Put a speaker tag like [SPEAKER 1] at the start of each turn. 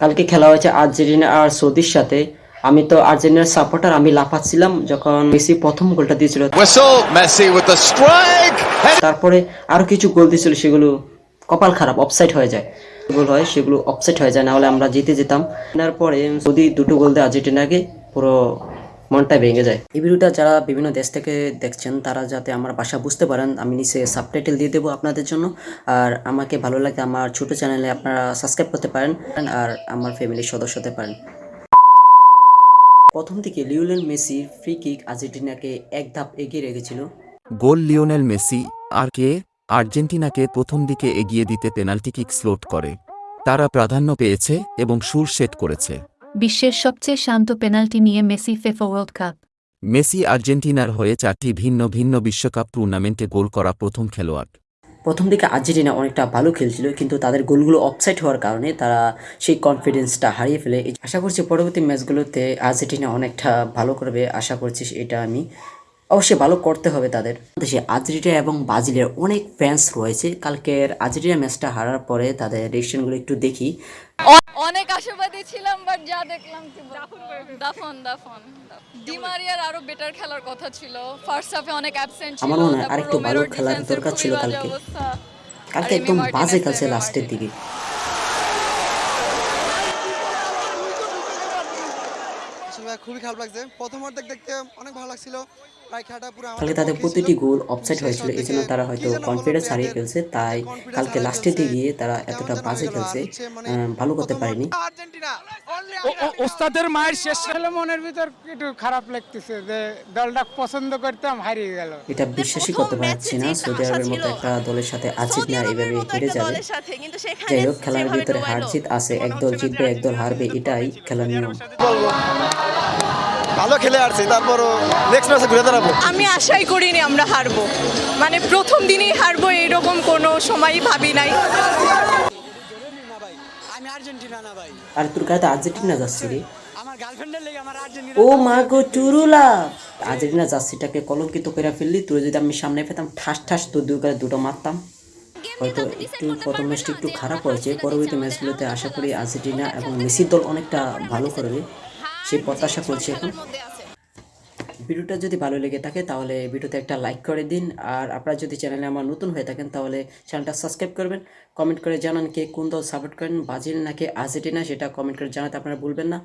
[SPEAKER 1] কালকে খেলা হয়েছে আর্জেন্টিনা আর সৌদির সাথে। আমি তো আর্জেন্টিনার সাপোর্টার আমি লাফাচ্ছিলাম যখন মেসি প্রথম গোলটা দিয়েছিল. তারপরে আরও কিছু গোল দিয়েছিল সেগুলো কপাল খারাপ অফসাইড হয়ে যায়। গোল হয় সেগুলো অফসাইড হয়ে যায় না হলে আমরা জিতে যেতাম। তারপরে সৌদি দুটো গোল দেয় আর্জেন্টিনাকে পুরো মনটা ভেঙে যায়। এই ভিডিওটা যারা বিভিন্ন দেশ থেকে দেখছেন, তারা যাতে আমার ভাষা বুঝতে পারেন, আমি নিচে সাবটাইটেল দিয়ে দেবো আপনাদের জন্য। আর আমাকে ভালো লাগে আমার ছোট চ্যানেলে আপনারা সাবস্ক্রাইব করতে পারেন আর আমার ফ্যামিলির সদস্য হতে পারেন। প্রথম দিকে লিওনেল মেসির ফ্রি কিক আর্জেন্টিনাকে এক ধাপ এগিয়ে রেখেছিল।
[SPEAKER 2] গোল লিওনেল মেসি আর কে? আর্জেন্টিনাকে প্রথম দিকে এগিয়ে দিতে পেনাল্টি কিক স্লোট করে। তারা প্রাধান্য পেয়েছে এবং সুর সেট করেছে।
[SPEAKER 3] বিশ্বের সবচেয়ে শান্ত পেনাল্টি নিয়ে Messi FIFA world cup.
[SPEAKER 2] Messi আর্জেন্টিনার হয়ে চারটি ভিন্ন ভিন্ন বিশ্বকাপ টুর্নামেন্টে গোল করা প্রথম খেলোয়াড়।
[SPEAKER 1] প্রথম দিকে আর্জেন্টিনা অনেকটা ভালো খেলছিল কিন্তু তাদের গোলগুলো অফসাইড হওয়ার কারণে তারা সেই কনফিডেন্সটা হারিয়ে ফেলে। আশা করছি পরবর্তী ম্যাচগুলোতে আর্জেন্টিনা অনেকটা ভালো করবে আশা করছি এটা আমি। অবশ্যই ভালো করতে হবে তাদের। দেশে আর্জেন্টিনা এবং ব্রাজিলের অনেক ফ্যান্স রয়েছে। কালকের আর্জেন্টিনা ম্যাচটা হারার পরে তাদের রিয়েকশনগুলো একটু দেখি।
[SPEAKER 4] অনেক আশাবাদী ছিলাম বাট যা দেখলাম। দাফন দাফন ডিমারিয়ার আরও বেটার খেলার কথা ছিল ফার্স্ট হাফে অনেক অ্যাবসেন্ট ছিল
[SPEAKER 1] আমার মনে হয় আরেকটু ভালো খেলার দরকার ছিল কালকে।
[SPEAKER 4] অবস্থা।
[SPEAKER 1] কালকে একদম বাজে খেলছে লাস্টের দিকে
[SPEAKER 5] ভাই খুবই খারাপ লাগছে। প্রথম অর্ধেক দেখতে অনেক ভালো লাগছিল।
[SPEAKER 1] কালকে তাদের প্রতিটি গোল অফসাইড হয়েছিল। এই জন্য তারা হয়তো কনফিডেন্স হারিয়ে ফেলছে। তাই কালকে
[SPEAKER 5] ফেলছে।
[SPEAKER 1] দিকে তারা এতটা বাজে খেলছে।
[SPEAKER 5] মানে
[SPEAKER 1] ভালো করতে পারেনি।
[SPEAKER 6] ওস্তাদের মায়ের শেষ হলে মনের ভিতর একটু খারাপ লাগতেছে যে দলটা পছন্দ করতাম হারিয়ে গেল।
[SPEAKER 1] এটা বিশ্বাসই করতে পারছি না। সৌদি আরবের মতো একটা দলের সাথে আর্জেন্টিনা এইভাবে হেরে যাবে। যাই হোক খেলার ভিতরে হার জিত আছে একদল জিতবে একদল হারবে এটাই খেলার নিয়ম।
[SPEAKER 5] ভালো খেলে আসছে তারপরও নেক্সট ম্যাচে ঘুরে দাঁড়াবো।
[SPEAKER 7] আমি আশাই করিনি আমরা হারবো। মানে প্রথম দিনেই হারবো এরকম কোনো সময়ই ভাবি নাই।
[SPEAKER 6] আর্জেন্টিনা না ভাই
[SPEAKER 1] আর তোর কাছে আর্জেন্টিনা যাচ্ছে রে।
[SPEAKER 6] আমার গার্লফ্রেন্ডের লেগে আমার আর্জেন্টিনা
[SPEAKER 1] ও মা গো টুরুলা আর্জেন্টিনা জার্সিটাকে কলঙ্কিত করে ফেললি তুই যদি আমি সামনে পেতাম ঠাস ঠাস তোর দুই করে দুটো মারতাম। হয়তো একটু প্রথম ম্যাচটা একটু খারাপ হয়েছে পরবর্তী ম্যাচগুলোতে আশা করি আর্জেন্টিনা এবং মেসির দল অনেকটা ভালো করবে। সেই প্রত্যাশা করছি এখন। ভিডিওটা যদি ভালো লেগে থাকে, তাহলে ভিডিওতে একটা লাইক করে দিন। আর আপনারা যদি চ্যানেলে আমার নতুন হয়ে থাকেন, তাহলে চ্যানেলটা সাবস্ক্রাইব করবেন। কমেন্ট করে জানান কে কোন দল সাপোর্ট করেন ব্রাজিল নাকি আর্জেন্টিনা, সেটা কমেন্ট করে জানাতে আপনারা ভুলবেন না।